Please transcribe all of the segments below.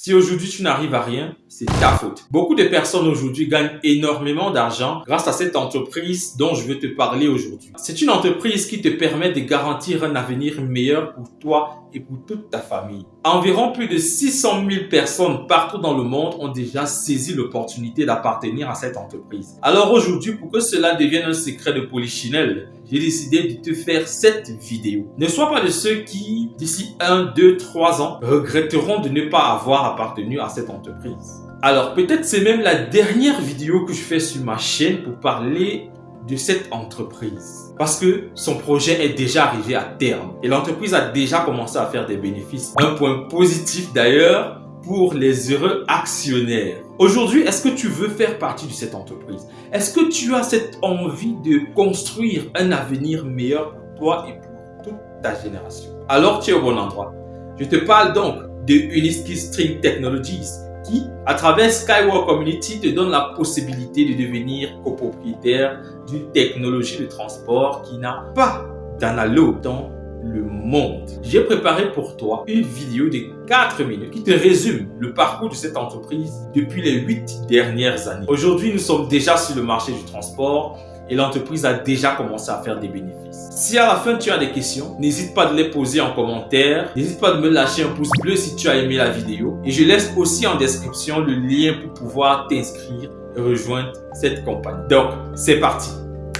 Si aujourd'hui tu n'arrives à rien, c'est ta faute. Beaucoup de personnes aujourd'hui gagnent énormément d'argent grâce à cette entreprise dont je veux te parler aujourd'hui. C'est une entreprise qui te permet de garantir un avenir meilleur pour toi et pour toute ta famille. Environ plus de 600 000 personnes partout dans le monde ont déjà saisi l'opportunité d'appartenir à cette entreprise. Alors aujourd'hui, pour que cela devienne un secret de polichinelle, j'ai décidé de te faire cette vidéo. Ne sois pas de ceux qui, d'ici 1, 2, 3 ans, regretteront de ne pas avoir appartenu à cette entreprise. Alors peut-être c'est même la dernière vidéo que je fais sur ma chaîne pour parler de cette entreprise. Parce que son projet est déjà arrivé à terme et l'entreprise a déjà commencé à faire des bénéfices. Un point positif d'ailleurs pour les heureux actionnaires. Aujourd'hui, est-ce que tu veux faire partie de cette entreprise? Est-ce que tu as cette envie de construire un avenir meilleur pour toi et pour toute ta génération? Alors tu es au bon endroit. Je te parle donc de Uniski String Technologies qui, à travers Skyward Community, te donne la possibilité de devenir copropriétaire d'une technologie de transport qui n'a pas d'analogue dans le monde. J'ai préparé pour toi une vidéo de 4 minutes qui te résume le parcours de cette entreprise depuis les 8 dernières années. Aujourd'hui, nous sommes déjà sur le marché du transport et l'entreprise a déjà commencé à faire des bénéfices. Si à la fin tu as des questions, n'hésite pas de les poser en commentaire. N'hésite pas de me lâcher un pouce bleu si tu as aimé la vidéo. Et je laisse aussi en description le lien pour pouvoir t'inscrire et rejoindre cette compagnie. Donc, c'est parti.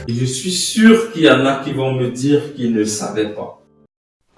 Je suis sûr qu'il y en a qui vont me dire qu'ils ne savaient pas.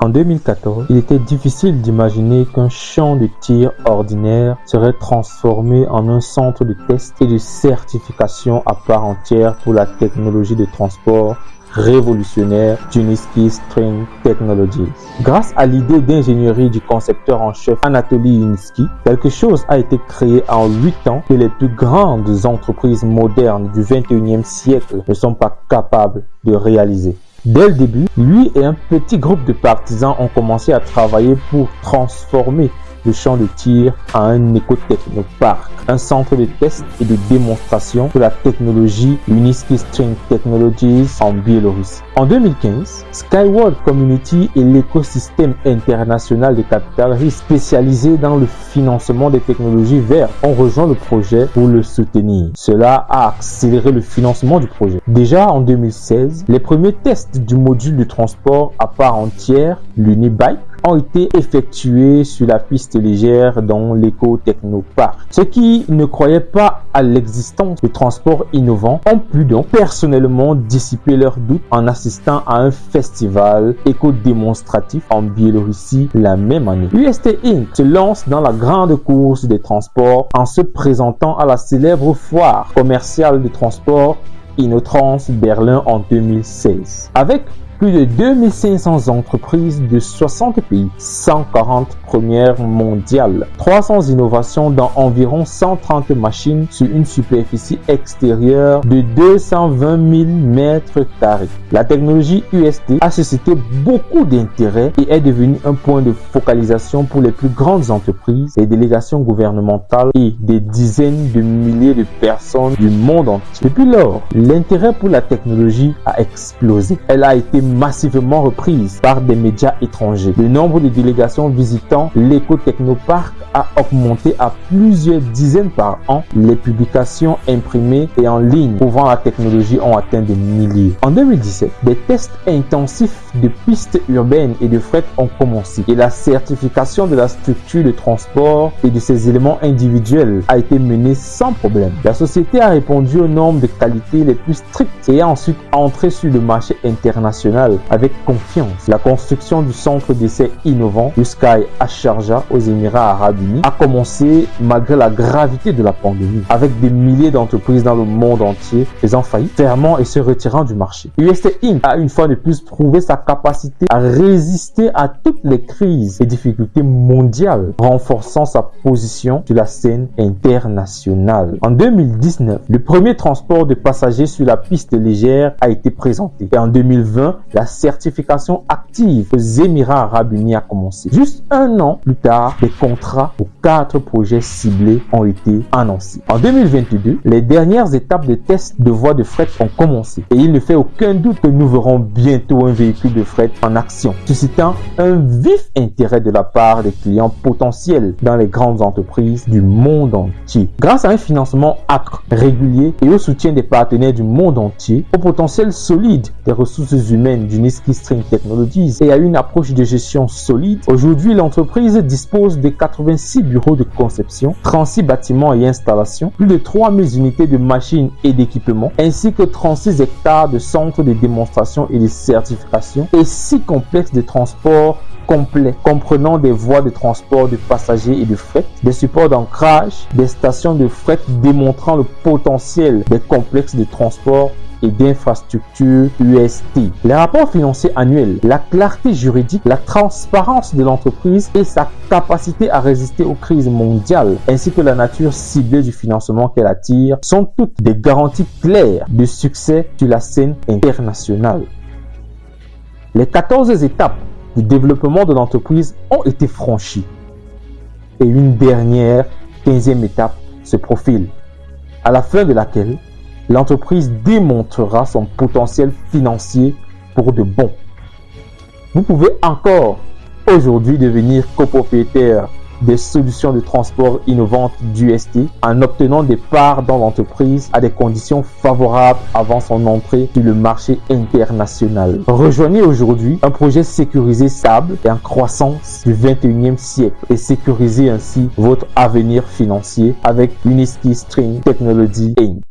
En 2014, il était difficile d'imaginer qu'un champ de tir ordinaire serait transformé en un centre de test et de certification à part entière pour la technologie de transport révolutionnaire Juniski String Technologies. Grâce à l'idée d'ingénierie du concepteur en chef Anatoly Uniski, quelque chose a été créé en 8 ans que les plus grandes entreprises modernes du 21e siècle ne sont pas capables de réaliser. Dès le début, lui et un petit groupe de partisans ont commencé à travailler pour transformer le champ de tir à un éco-technopark, un centre de test et de démonstration de la technologie Uniski String Technologies en Biélorussie. En 2015, Skyward Community et l'écosystème international de capital risque spécialisé dans le financement des technologies vertes ont rejoint le projet pour le soutenir. Cela a accéléré le financement du projet. Déjà en 2016, les premiers tests du module de transport à part entière, l'Unibike, ont été effectués sur la piste légère dans l'éco-technopark. Ceux qui ne croyaient pas à l'existence de transports innovants ont pu donc personnellement dissiper leurs doutes en assistant à un festival éco-démonstratif en Biélorussie la même année. UST Inc. se lance dans la grande course des transports en se présentant à la célèbre foire commerciale de transport Inotrans Berlin en 2016. Avec plus de 2500 entreprises de 60 pays, 140 premières mondiales, 300 innovations dans environ 130 machines sur une superficie extérieure de 220 000 mètres carrés. La technologie UST a suscité beaucoup d'intérêt et est devenue un point de focalisation pour les plus grandes entreprises, les délégations gouvernementales et des dizaines de milliers de personnes du monde entier. Depuis lors, l'intérêt pour la technologie a explosé. Elle a été massivement reprise par des médias étrangers. Le nombre de délégations visitant l'éco-technopark a augmenté à plusieurs dizaines par an. Les publications imprimées et en ligne prouvant la technologie ont atteint des milliers. En 2017, des tests intensifs de pistes urbaines et de fret ont commencé et la certification de la structure de transport et de ses éléments individuels a été menée sans problème. La société a répondu aux normes de qualité les plus strictes et a ensuite entré sur le marché international avec confiance. La construction du centre d'essai innovant du Sky à aux Émirats Arabes Unis a commencé malgré la gravité de la pandémie, avec des milliers d'entreprises dans le monde entier faisant faillite, fermant et se retirant du marché. UST Inc. a une fois de plus prouvé sa capacité à résister à toutes les crises et difficultés mondiales, renforçant sa position sur la scène internationale. En 2019, le premier transport de passagers sur la piste légère a été présenté et en 2020, la certification active aux Émirats arabes unis a commencé. Juste un an plus tard, des contrats pour quatre projets ciblés ont été annoncés. En 2022, les dernières étapes de test de voies de fret ont commencé et il ne fait aucun doute que nous verrons bientôt un véhicule de fret en action, suscitant un vif intérêt de la part des clients potentiels dans les grandes entreprises du monde entier. Grâce à un financement acre, régulier et au soutien des partenaires du monde entier, au potentiel solide des ressources humaines du Niski String Technologies et à une approche de gestion solide, aujourd'hui l'entreprise dispose de 86 bureaux de conception, 36 bâtiments et installations, plus de 3000 unités de machines et d'équipements, ainsi que 36 hectares de centres de démonstration et de certification et 6 complexes de transport complet comprenant des voies de transport de passagers et de fret, des supports d'ancrage, des stations de fret démontrant le potentiel des complexes de transport et d'infrastructures UST. Les rapports financiers annuels, la clarté juridique, la transparence de l'entreprise et sa capacité à résister aux crises mondiales, ainsi que la nature ciblée du financement qu'elle attire, sont toutes des garanties claires de succès sur la scène internationale. Les 14 étapes du développement de l'entreprise ont été franchies. Et une dernière, 15e étape se profile, à la fin de laquelle l'entreprise démontrera son potentiel financier pour de bon. Vous pouvez encore aujourd'hui devenir copropriétaire des solutions de transport innovantes d'UST en obtenant des parts dans l'entreprise à des conditions favorables avant son entrée sur le marché international. Rejoignez aujourd'hui un projet sécurisé stable et en croissance du 21e siècle et sécurisez ainsi votre avenir financier avec Uniski String Technology Inc.